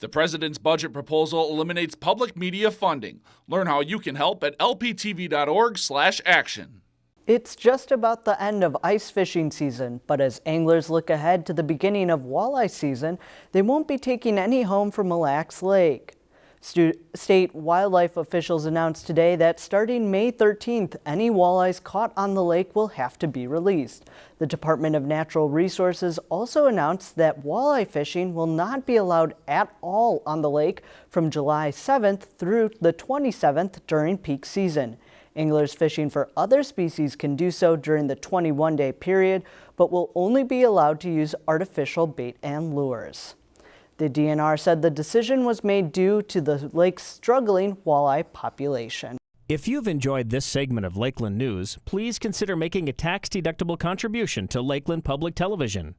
The president's budget proposal eliminates public media funding. Learn how you can help at lptv.org/action. It's just about the end of ice fishing season, but as anglers look ahead to the beginning of walleye season, they won't be taking any home from Mille Lacs Lake. State wildlife officials announced today that starting May 13th, any walleyes caught on the lake will have to be released. The Department of Natural Resources also announced that walleye fishing will not be allowed at all on the lake from July 7th through the 27th during peak season. Anglers fishing for other species can do so during the 21-day period, but will only be allowed to use artificial bait and lures. The DNR said the decision was made due to the lake's struggling walleye population. If you've enjoyed this segment of Lakeland News, please consider making a tax-deductible contribution to Lakeland Public Television.